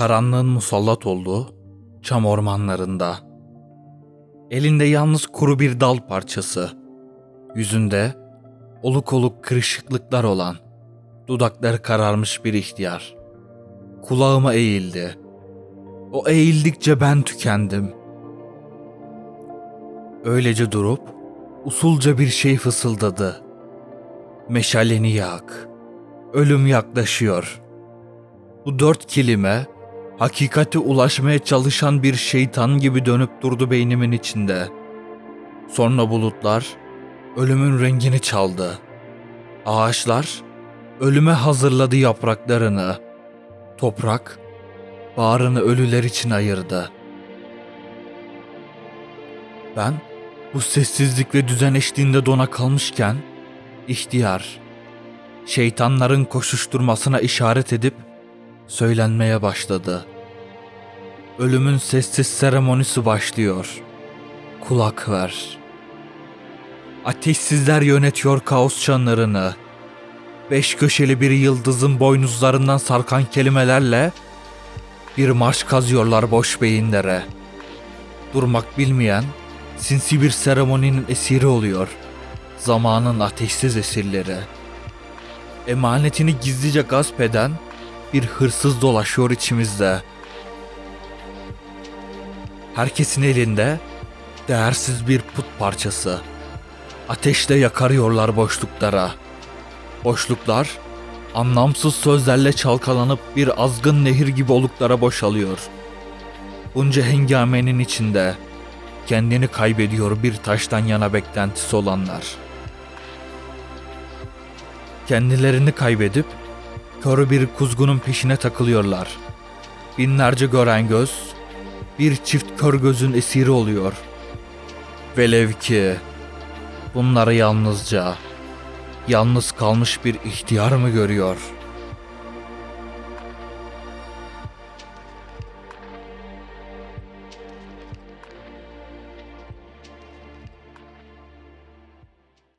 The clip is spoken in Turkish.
karanlığın musallat olduğu çam ormanlarında. Elinde yalnız kuru bir dal parçası. Yüzünde oluk oluk kırışıklıklar olan, dudakları kararmış bir ihtiyar. Kulağıma eğildi. O eğildikçe ben tükendim. Öylece durup usulca bir şey fısıldadı. Meşaleni yak. Ölüm yaklaşıyor. Bu dört kelime hakikate ulaşmaya çalışan bir şeytan gibi dönüp durdu beynimin içinde. Sonra bulutlar ölümün rengini çaldı. Ağaçlar ölüme hazırladı yapraklarını. Toprak bağrını ölüler için ayırdı. Ben bu sessizlik ve düzen eşliğinde dona kalmışken ihtiyar şeytanların koşuşturmasına işaret edip söylenmeye başladı. Ölümün sessiz seremonisi başlıyor. Kulak ver. Ateşsizler yönetiyor kaos çanlarını. Beş köşeli bir yıldızın boynuzlarından sarkan kelimelerle bir marş kazıyorlar boş beyinlere. Durmak bilmeyen sinsi bir seremoninin esiri oluyor. Zamanın ateşsiz esirleri. Emanetini gizlice gasp eden bir hırsız dolaşıyor içimizde. Herkesin elinde değersiz bir put parçası. Ateşle yakarıyorlar boşluklara. Boşluklar anlamsız sözlerle çalkalanıp bir azgın nehir gibi oluklara boşalıyor. Bunca hengamenin içinde kendini kaybediyor bir taştan yana beklentisi olanlar. Kendilerini kaybedip kör bir kuzgunun peşine takılıyorlar. Binlerce gören göz bir çift kör gözün esiri oluyor. Velev ki bunları yalnızca yalnız kalmış bir ihtiyar mı görüyor?''